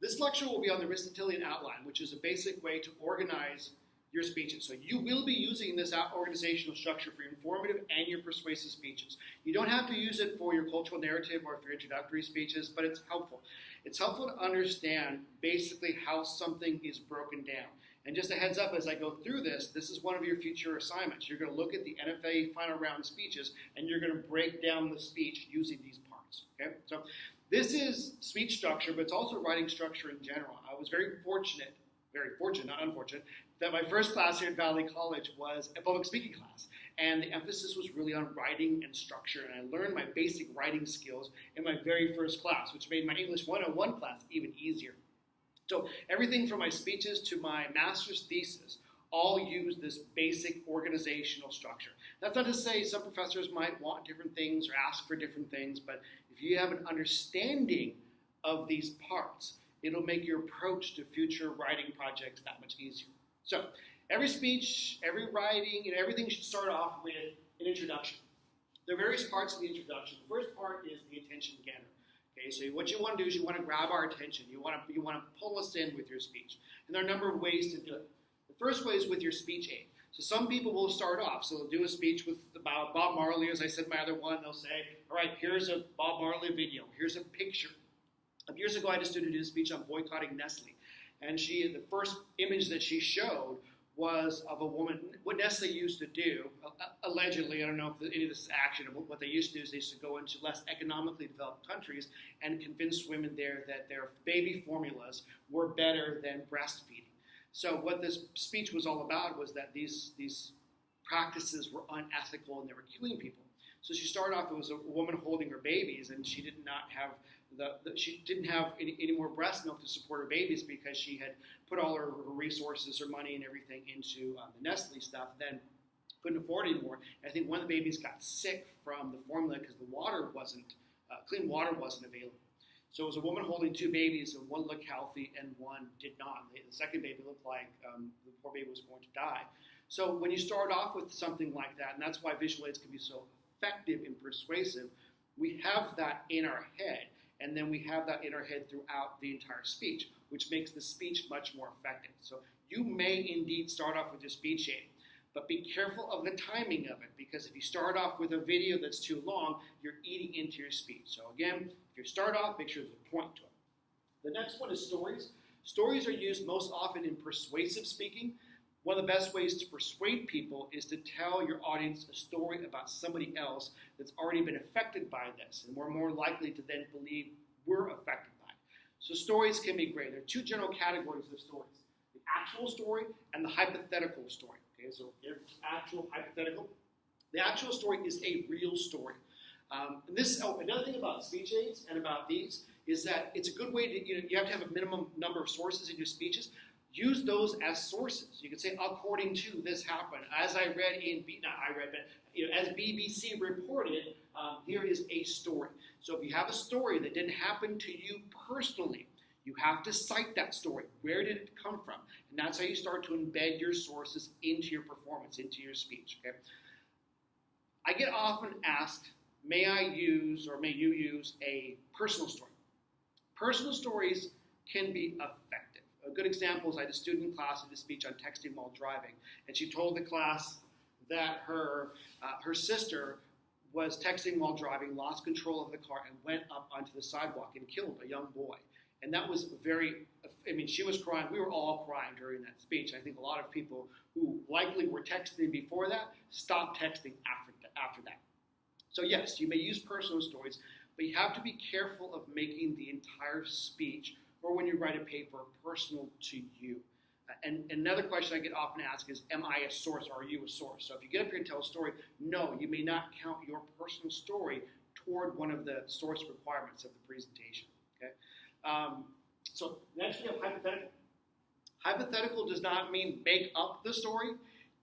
This lecture will be on the Aristotelian outline, which is a basic way to organize your speeches. So you will be using this organizational structure for your informative and your persuasive speeches. You don't have to use it for your cultural narrative or for your introductory speeches, but it's helpful. It's helpful to understand basically how something is broken down. And just a heads up as I go through this, this is one of your future assignments. You're going to look at the NFA final round speeches and you're going to break down the speech using these parts. Okay? So this is speech structure, but it's also writing structure in general. I was very fortunate, very fortunate, not unfortunate, that my first class here at Valley College was a public speaking class. And the emphasis was really on writing and structure. And I learned my basic writing skills in my very first class, which made my English 101 class even easier. So everything from my speeches to my master's thesis all use this basic organizational structure. That's not to say some professors might want different things or ask for different things, but if you have an understanding of these parts, it'll make your approach to future writing projects that much easier. So every speech, every writing, and everything should start off with an introduction. There are various parts of the introduction. The first part is the attention getter. Okay, so what you want to do is you want to grab our attention. You want to you want to pull us in with your speech, and there are a number of ways to do it. The first way is with your speech aid. So some people will start off. So they'll do a speech with about Bob Marley, as I said my other one. They'll say, "All right, here's a Bob Marley video. Here's a picture." Years ago, I had a student do a speech on boycotting Nestle, and she the first image that she showed was of a woman. What Nestle used to do, allegedly, I don't know if any of this is action, but what they used to do is they used to go into less economically developed countries and convince women there that their baby formulas were better than breastfeeding. So what this speech was all about was that these these practices were unethical and they were killing people. So she started off, it was a woman holding her babies, and she did not have the, the, she didn't have any, any, more breast milk to support her babies because she had put all her, her resources, her money, and everything into um, the Nestle stuff. Then couldn't afford anymore. And I think one of the babies got sick from the formula because the water wasn't uh, clean water wasn't available. So it was a woman holding two babies, and one looked healthy and one did not. The second baby looked like um, the poor baby was going to die. So when you start off with something like that, and that's why visual aids can be so effective and persuasive, we have that in our head and then we have that in our head throughout the entire speech, which makes the speech much more effective. So you may indeed start off with your speech aid, but be careful of the timing of it because if you start off with a video that's too long, you're eating into your speech. So again, if you start off, make sure there's a point to it. The next one is stories. Stories are used most often in persuasive speaking, one of the best ways to persuade people is to tell your audience a story about somebody else that's already been affected by this, and we're more likely to then believe we're affected by it. So stories can be great. There are two general categories of stories: the actual story and the hypothetical story. Okay, so actual, hypothetical. The actual story is a real story. Um, and this, oh, another thing about speech aids and about these is that it's a good way to, you know, you have to have a minimum number of sources in your speeches, use those as sources. You can say, according to this happened, as I read in, B, not I read, but you know, as BBC reported, um, here is a story. So if you have a story that didn't happen to you personally, you have to cite that story. Where did it come from? And that's how you start to embed your sources into your performance, into your speech. Okay. I get often asked, may I use or may you use a personal story? Personal stories can be effective a good example is I had a student in class did a speech on texting while driving, and she told the class that her uh, her sister was texting while driving, lost control of the car, and went up onto the sidewalk and killed a young boy. And that was very, I mean, she was crying. We were all crying during that speech. I think a lot of people who likely were texting before that stopped texting after, after that. So, yes, you may use personal stories, but you have to be careful of making the entire speech or when you write a paper personal to you. And another question I get often asked is, Am I a source or are you a source? So if you get up here and tell a story, no, you may not count your personal story toward one of the source requirements of the presentation. Okay? Um, so next we have hypothetical. Hypothetical does not mean make up the story.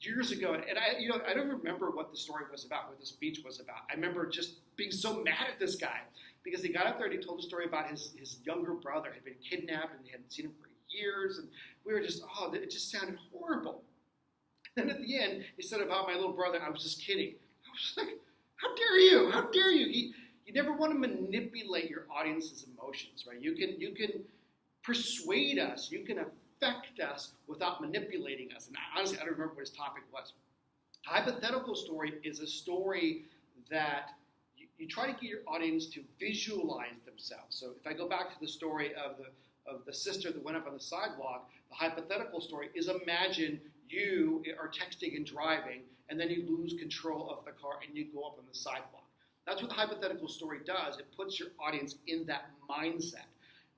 Years ago, and I, you know, I don't remember what the story was about, what the speech was about. I remember just being so mad at this guy because he got up there and he told a story about his, his younger brother had been kidnapped and they hadn't seen him for years. And we were just, oh, it just sounded horrible. And at the end, he said about my little brother, I was just kidding. I was like, how dare you? How dare you? He, you never want to manipulate your audience's emotions, right? You can, you can persuade us, you can affect us without manipulating us. And honestly, I don't remember what his topic was. Hypothetical story is a story that you, you try to get your audience to visualize themselves. So if I go back to the story of the of the sister that went up on the sidewalk, the hypothetical story is imagine you are texting and driving, and then you lose control of the car and you go up on the sidewalk. That's what the hypothetical story does. It puts your audience in that mindset.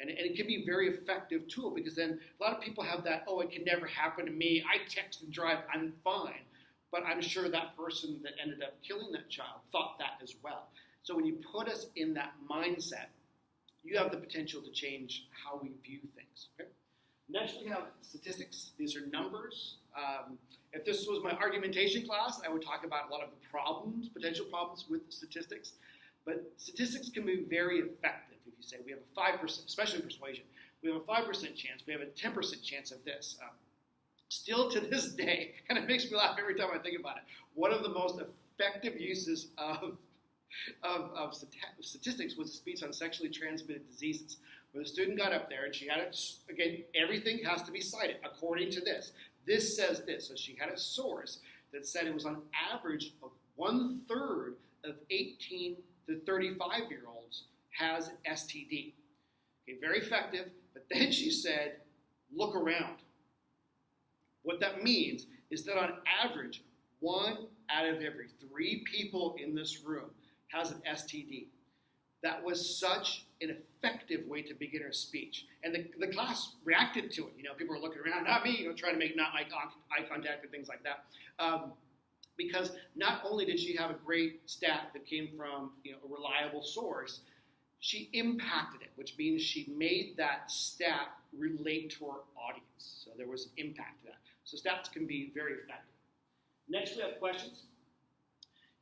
And, and, it can be a very effective tool because then a lot of people have that, oh, it can never happen to me. I text and drive, I'm fine. But I'm sure that person that ended up killing that child thought that as well. So when you put us in that mindset, you have the potential to change how we view things. Okay? Next, we have statistics. These are numbers. Um, if this was my argumentation class, I would talk about a lot of the problems, potential problems with statistics. But statistics can be very effective. You say we have a 5%, especially persuasion, we have a 5% chance, we have a 10% chance of this. Um, still to this day, and it makes me laugh every time I think about it, one of the most effective uses of of, of statistics was a speech on sexually transmitted diseases, where the student got up there and she had it, again, everything has to be cited according to this. This says this. So she had a source that said it was on average of one third of 18 to 35 year olds has STD. Okay, very effective, but then she said, look around. What that means is that on average, one out of every three people in this room has an STD. That was such an effective way to begin her speech. And the, the class reacted to it. You know, people were looking around, not me, you know, trying to make not eye, eye contact and things like that. Um, because not only did she have a great stat that came from you know, a reliable source, she impacted it, which means she made that stat relate to her audience. So there was impact to that. So stats can be very effective. Next, we have questions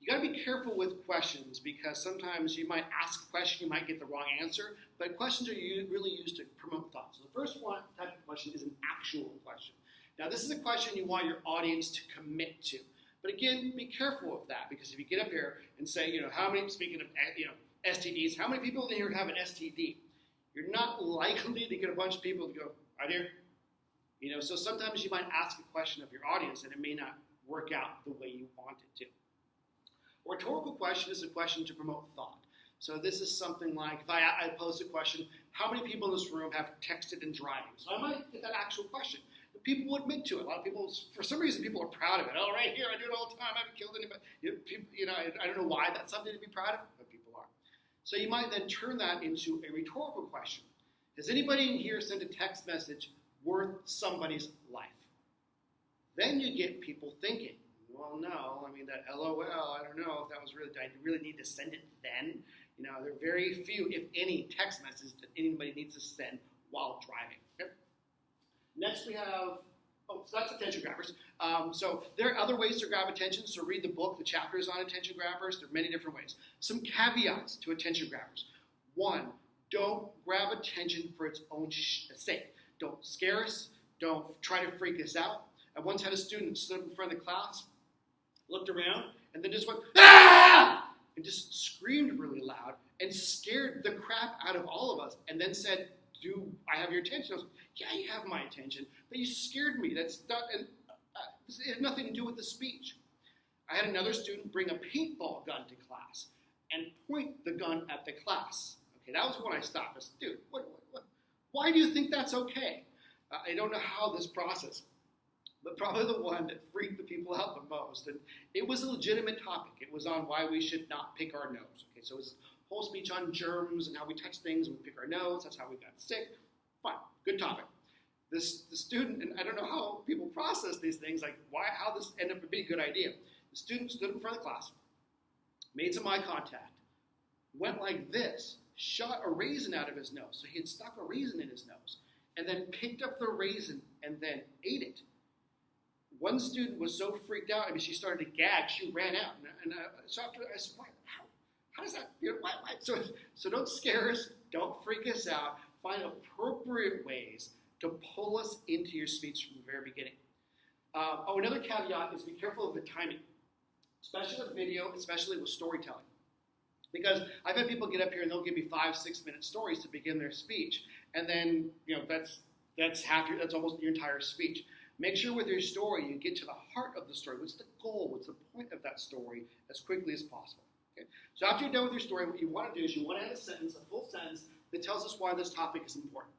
you got to be careful with questions because sometimes you might ask a question, you might get the wrong answer, but questions are really used to promote thought. So the first one type of question is an actual question. Now, this is a question you want your audience to commit to. But again, be careful of that because if you get up here and say, you know, how many, speaking of, eh, you know, STDs, how many people in here have an STD? You're not likely to get a bunch of people to go, right here. You know, so sometimes you might ask a question of your audience and it may not work out the way you want it to. A rhetorical question is a question to promote thought. So this is something like if I, I pose a question, how many people in this room have texted and driving? So I might get that actual question. But people will admit to it. A lot of people, for some reason, people are proud of it. Oh, right here, I do it all the time. I haven't killed anybody. You know, people, you know I, I don't know why that's something to be proud of. So you might then turn that into a rhetorical question. Has anybody in here sent a text message worth somebody's life? Then you get people thinking. Well, no. I mean, that LOL, I don't know if that was really, I really need to send it then? You know, there are very few, if any, text messages that anybody needs to send while driving. Okay? Next, we have, oh, so that's attention grabbers. Um, so there are other ways to grab attention. So read the book, the chapters on attention grabbers. There are many different ways. Some caveats to attention grabbers. One, don't grab attention for its own sake. Don't scare us. Don't try to freak us out. I once had a student stood in front of the class looked around, and then just went, ah! And just screamed really loud and scared the crap out of all of us, and then said, Do I have your attention? I was Yeah, you have my attention, but you scared me. That's not, and, uh, it had nothing to do with the speech. I had another student bring a paintball gun to class and point the gun at the class. Okay, that was when I stopped. I said, Dude, what, what, what, why do you think that's okay? Uh, I don't know how this process but probably the one that freaked the people out the most. And it was a legitimate topic. It was on why we should not pick our nose. Okay, so it was a whole speech on germs and how we touch things and we pick our nose. That's how we got sick. Fine, good topic. This the student, and I don't know how people process these things, like why how this ended up being a good idea. The student stood in front of the class, made some eye contact, went like this, shot a raisin out of his nose. So he had stuck a raisin in his nose, and then picked up the raisin and then ate it one student was so freaked out, I mean, she started to gag. She ran out, and, and uh, so after I said, how, how does that? You know, why, why? So, so don't scare us. Don't freak us out. Find appropriate ways to pull us into your speech from the very beginning. Uh, oh, another caveat is be careful of the timing, especially with video, especially with storytelling. Because I've had people get up here and they'll give me five, six minute stories to begin their speech, and then you know that's that's half your, that's almost your entire speech. Make sure with your story you get to the heart of the story. What's the goal? What's the point of that story as quickly as possible? Okay? So after you're done with your story, what you want to do is you want to add a sentence, a full sentence that tells us why this topic is important.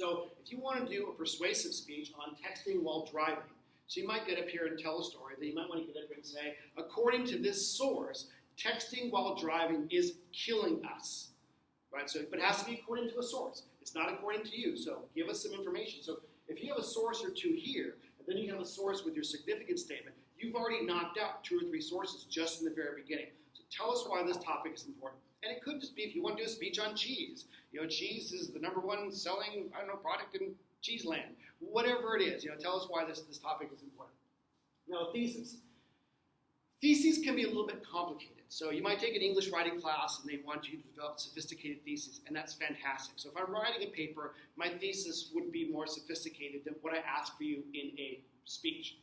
So if you want to do a persuasive speech on texting while driving, so you might get up here and tell a story, then you might want to get up here and say, according to this source, texting while driving is killing us. Right? So, but it has to be according to a source. It's not according to you. So give us some information. So if you have a source or two here, and then you have a source with your significance statement, you've already knocked out two or three sources just in the very beginning. So tell us why this topic is important. And it could just be if you want to do a speech on cheese. You know, cheese is the number one selling, I don't know, product in cheese land. Whatever it is, you know, tell us why this, this topic is important. Now, thesis. Theses can be a little bit complicated. So you might take an English writing class and they want you to develop sophisticated theses, and that's fantastic. So if I'm writing a paper, my thesis would be more sophisticated than what I ask for you in a speech.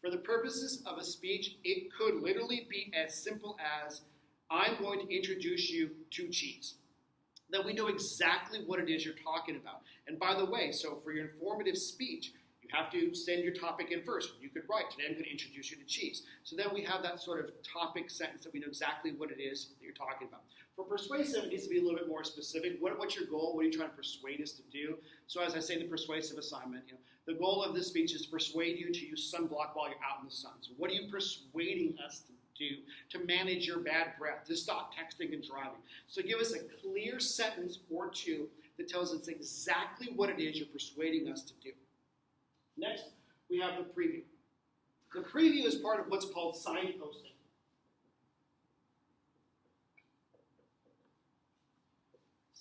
For the purposes of a speech, it could literally be as simple as I'm going to introduce you to cheese. Then we know exactly what it is you're talking about. And by the way, so for your informative speech, you have to send your topic in first. You could write, today I'm going to introduce you to cheese. So then we have that sort of topic sentence that we know exactly what it is that you're talking about. For persuasive, it needs to be a little bit more specific. What, what's your goal? What are you trying to persuade us to do? So as I say, the persuasive assignment, you know, the goal of this speech is to persuade you to use sunblock while you're out in the sun. So what are you persuading us to do to manage your bad breath, to stop texting and driving. So give us a clear sentence or two that tells us exactly what it is you're persuading us to do. Next, we have the preview. The preview is part of what's called signposting.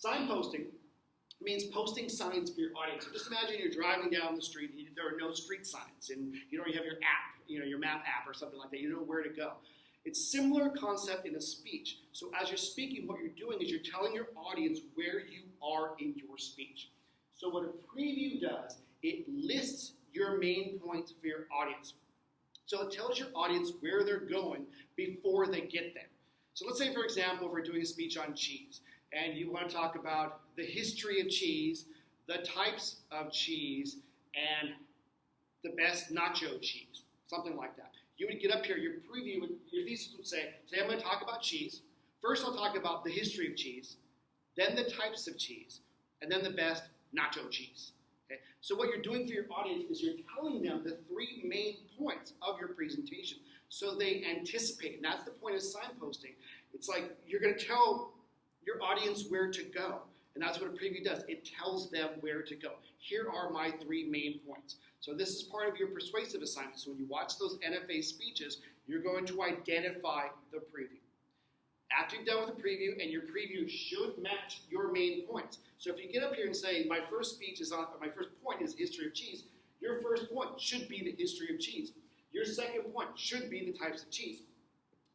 Signposting means posting signs for your audience. So just imagine you're driving down the street, and there are no street signs, and you don't have your app, you know, your map app or something like that. You know where to go. It's similar concept in a speech. So as you're speaking, what you're doing is you're telling your audience where you are in your speech. So what a preview does, it lists your main points for your audience. So it tells your audience where they're going before they get there. So let's say, for example, if we're doing a speech on cheese, and you want to talk about the history of cheese, the types of cheese, and the best nacho cheese, something like that you would get up here, your preview, would, your thesis would say, today I'm going to talk about cheese. First, I'll talk about the history of cheese, then the types of cheese, and then the best nacho cheese. Okay? So what you're doing for your audience is you're telling them the three main points of your presentation so they anticipate. And that's the point of signposting. It's like you're going to tell your audience where to go. And that's what a preview does. It tells them where to go. Here are my three main points. So this is part of your persuasive assignment. So when you watch those NFA speeches, you're going to identify the preview. After you've done with the preview, and your preview should match your main points. So if you get up here and say, my first speech is on, my first point is history of cheese, your first point should be the history of cheese. Your second point should be the types of cheese.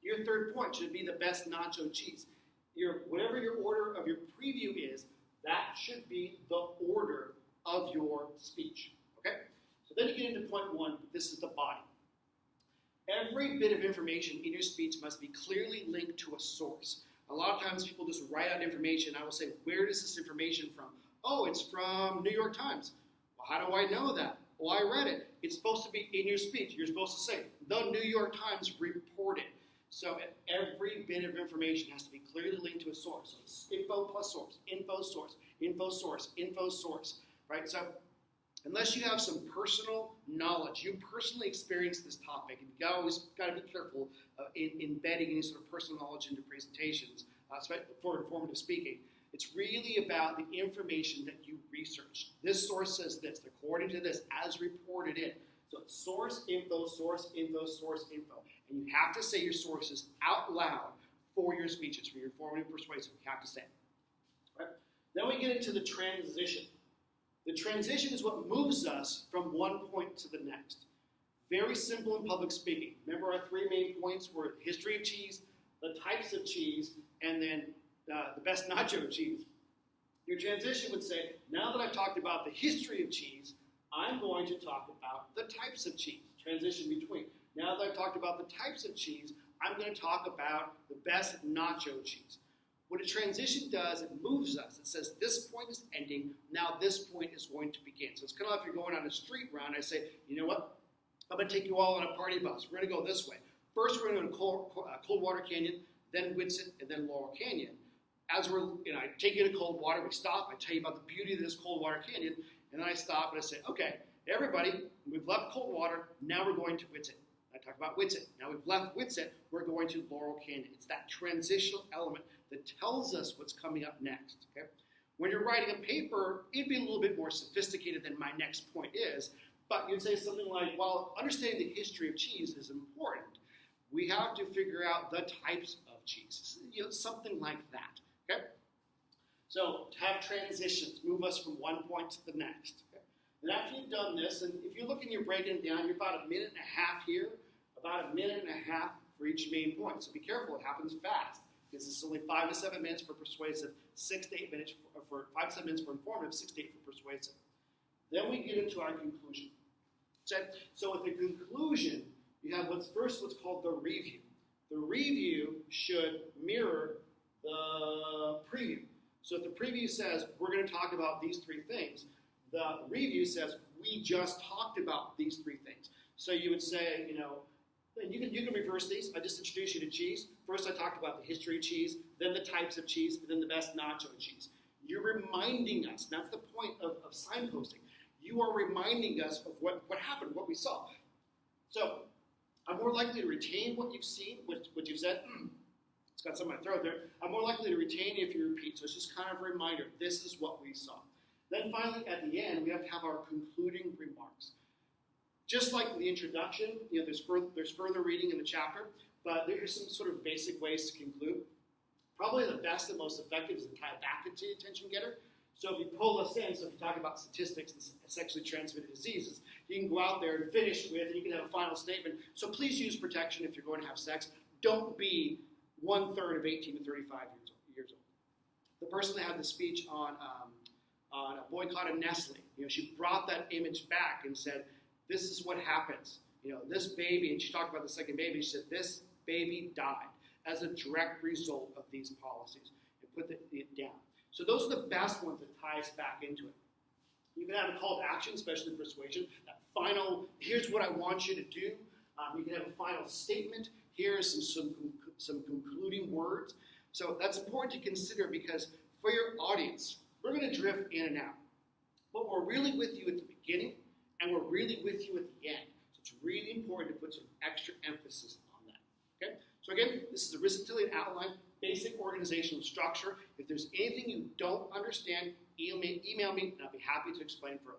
Your third point should be the best nacho cheese. Your, whatever your order of your preview is, that should be the order of your speech. Okay? then you get into point one, this is the body. Every bit of information in your speech must be clearly linked to a source. A lot of times people just write out information. I will say, Where is this information from? Oh, it's from New York Times. Well, how do I know that? Well, I read it. It's supposed to be in your speech. You're supposed to say, the New York Times reported. So every bit of information has to be clearly linked to a source. Info plus source, info source, info source, info source, right? So unless you have some personal knowledge, you personally experience this topic, and you always got to be careful uh, in embedding any sort of personal knowledge into presentations uh, for informative speaking. It's really about the information that you research. This source says this, according to this, as reported in. So source info, source info, source info. And you have to say your sources out loud for your speeches, for your informative persuasive. You have to say it. Right? Then we get into the transition. The transition is what moves us from one point to the next. Very simple in public speaking. Remember our three main points were history of cheese, the types of cheese, and then uh, the best nacho cheese. Your transition would say, now that I've talked about the history of cheese, I'm going to talk about the types of cheese. Transition between. Now that I've talked about the types of cheese, I'm going to talk about the best nacho cheese. What a transition does, it moves us. It says this point is ending, now this point is going to begin. So it's kind of like if you're going on a street round, I say, you know what? I'm going to take you all on a party bus. We're going to go this way. First, we're going to go to Cold, uh, Coldwater Canyon, then Whitsett, and then Laurel Canyon. As we're, you know, I take you to Coldwater, we stop, I tell you about the beauty of this Coldwater Canyon, and then I stop and I say, okay, everybody, we've left Coldwater, now we're going to Whitsett. I talk about Whitsett. Now we've left Whitsett, we're going to Laurel Canyon. It's that transitional element that tells us what's coming up next. Okay? When you're writing a paper, it'd be a little bit more sophisticated than my next point is, but you'd say something like, while understanding the history of cheese is important, we have to figure out the types of cheese. You know, something like that. Okay? So to have transitions, move us from one point to the next. Okay? And after you've done this, and if you're looking, you're breaking it down, you're about a minute and a half here, about a minute and a half for each main point. So be careful, it happens fast. Because it's only five to seven minutes for persuasive, six to eight minutes for, for five to seven minutes for informative, six to eight for persuasive. Then we get into our conclusion. So, so with the conclusion, you have what's first what's called the review. The review should mirror the preview. So if the preview says we're going to talk about these three things, the review says we just talked about these three things. So you would say, you know, you can you can reverse these. I just introduced you to cheese. First, I talked about the history of cheese, then the types of cheese, then the best nacho cheese. You're reminding us. That's the point of, of signposting. You are reminding us of what, what happened, what we saw. So I'm more likely to retain what you've seen, what, what you've said. Hmm, it's got some in my throat there. I'm more likely to retain if you repeat. So it's just kind of a reminder. This is what we saw. Then finally, at the end, we have to have our concluding remarks. Just like the introduction, you know, there's further, there's further reading in the chapter, but there's some sort of basic ways to conclude. Probably the best and most effective is to tie back into the attention getter. So if you pull us in, so if you talk about statistics and sexually transmitted diseases, you can go out there and finish with, and you can have a final statement. So please use protection if you're going to have sex. Don't be one third of 18 to 35 years old. Years old. The person that had the speech on um, on a boycott of Nestle, you know, she brought that image back and said, "This is what happens." You know, this baby, and she talked about the second baby. She said, "This baby died as a direct result of these policies," and put it down. So those are the best ones that tie us back into it. You can have a call to action, especially persuasion. That final, here's what I want you to do. Um, you can have a final statement. Here's some, some, some concluding words. So that's important to consider because for your audience, we're going to drift in and out. But we're really with you at the beginning and we're really with you at the end. So it's really important to put some extra emphasis on that. Okay? So again, this is a Aristotelian outline basic organizational structure. If there's anything you don't understand, email me, email me and I'll be happy to explain further.